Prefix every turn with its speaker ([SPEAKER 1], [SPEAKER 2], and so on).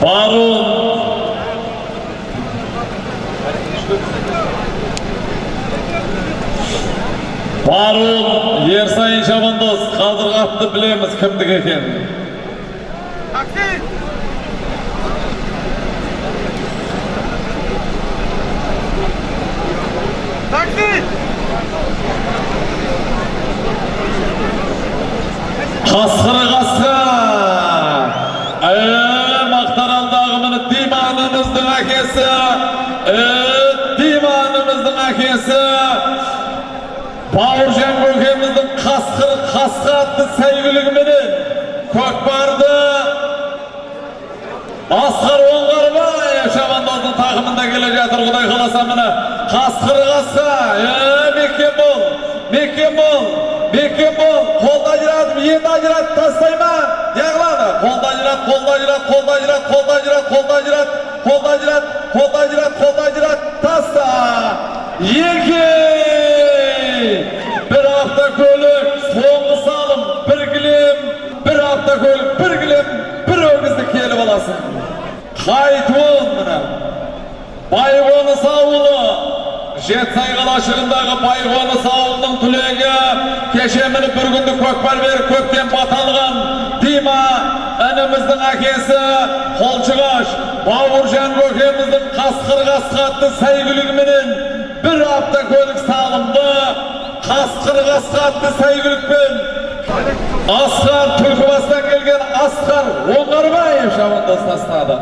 [SPEAKER 1] Пару Барыл Ерсайын Жамандос қазір қатты білеміз кімдік екенін. Қасқыр әкесі! Ee, Диманымыздың әкесі! Бауыржан көкеміздің қасқыр қасқа атты сәйгүлігіменен көкпарды Асқар Оңғарбаев шабандоздың тақымында келе жатыр құдай қаласа міне қасқыры қасқа е мекен бол мекен бол бол ажыратып енді ажыратып неғылады қолды ажырат қолды ажырат қолды ажырат қолды ажырат ажырат ажырат ажырат қолды ажырат таста екі бір автокөлік соңғы салым бір кілем бір автокөлік бір кілем бір өгізді келіп аласың қайтуын міне байқоныс ауылы жетісай қалашығындағы байқоныс ауылының түлегі кеше міне бір күнді көкпар беріп көктен бата алған дима ініміздің әкесі қолшығаш бауыржан көкеміздің қасқыр қасқа атты сәйгүлігіменен бір автокөлік салынды. Қасқыр қасқа атты сәйгүлікпен. Асқар түлкібастан келген асқар оңғарбаев шабандоз тастады